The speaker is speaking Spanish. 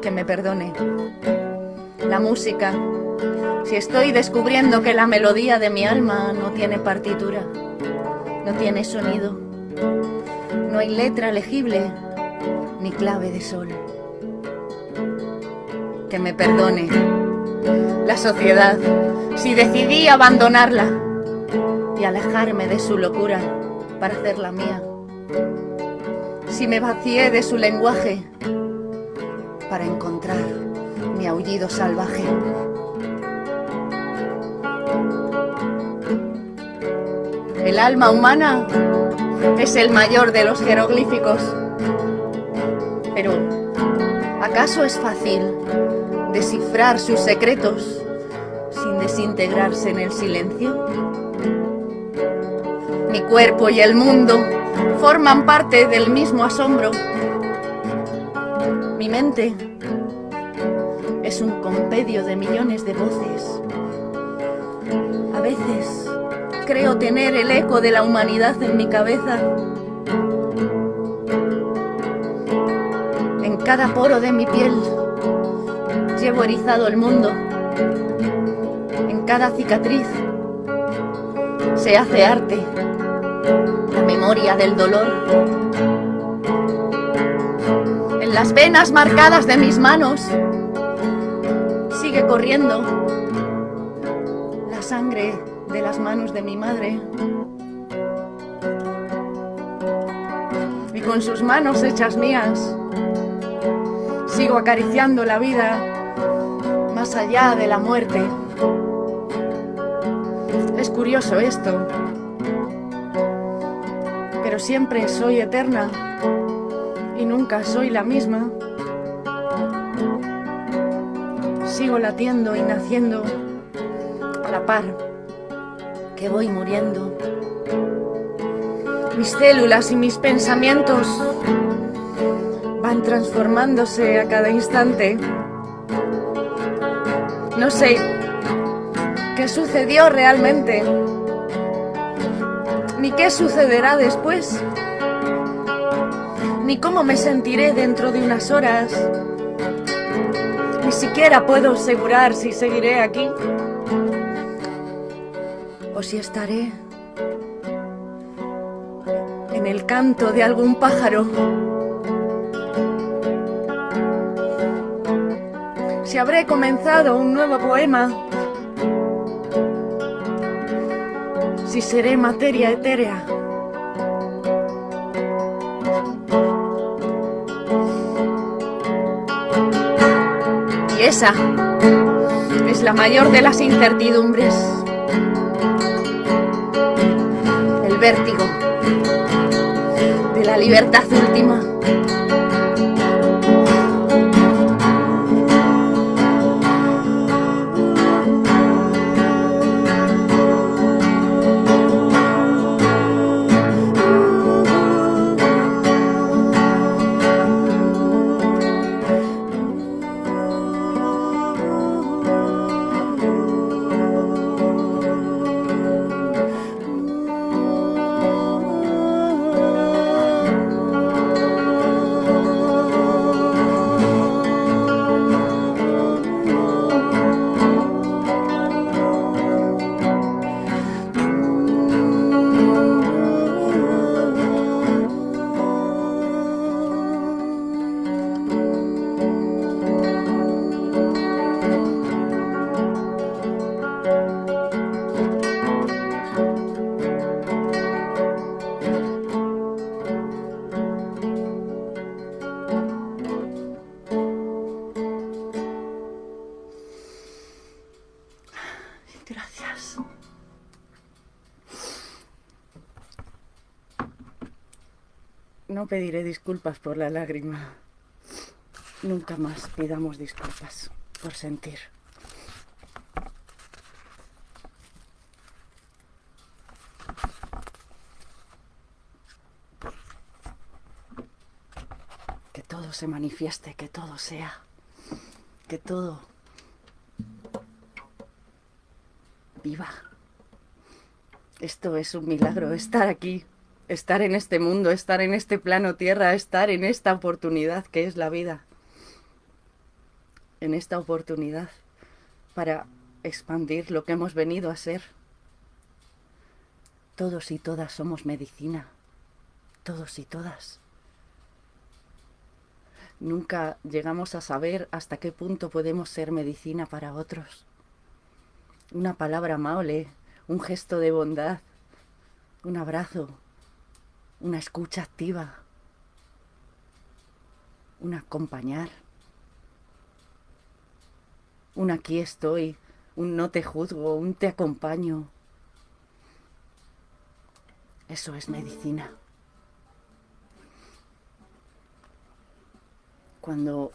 que me perdone. La música, si estoy descubriendo que la melodía de mi alma no tiene partitura, no tiene sonido, no hay letra legible ni clave de sol. Que me perdone la sociedad si decidí abandonarla y alejarme de su locura para hacerla mía. Si me vacié de su lenguaje para encontrar mi aullido salvaje. El alma humana es el mayor de los jeroglíficos. Pero, ¿acaso es fácil descifrar sus secretos sin desintegrarse en el silencio? Mi cuerpo y el mundo forman parte del mismo asombro. Mi mente es un compendio de millones de voces. A veces creo tener el eco de la humanidad en mi cabeza. En cada poro de mi piel llevo erizado el mundo. En cada cicatriz se hace arte, la memoria del dolor. Las venas marcadas de mis manos sigue corriendo la sangre de las manos de mi madre. Y con sus manos hechas mías, sigo acariciando la vida más allá de la muerte. Es curioso esto, pero siempre soy eterna y nunca soy la misma. Sigo latiendo y naciendo a la par que voy muriendo. Mis células y mis pensamientos van transformándose a cada instante. No sé qué sucedió realmente, ni qué sucederá después, ni cómo me sentiré dentro de unas horas. Ni siquiera puedo asegurar si seguiré aquí o si estaré en el canto de algún pájaro. Si habré comenzado un nuevo poema, si seré materia etérea. Esa es la mayor de las incertidumbres. El vértigo de la libertad última. No pediré disculpas por la lágrima. Nunca más pidamos disculpas por sentir. Que todo se manifieste, que todo sea, que todo viva. Esto es un milagro, estar aquí, estar en este mundo, estar en este plano tierra, estar en esta oportunidad que es la vida. en esta oportunidad para expandir lo que hemos venido a ser. Todos y todas somos medicina, todos y todas. Nunca llegamos a saber hasta qué punto podemos ser medicina para otros. Una palabra amable, un gesto de bondad, un abrazo, una escucha activa, un acompañar, un aquí estoy, un no te juzgo, un te acompaño. Eso es medicina. Cuando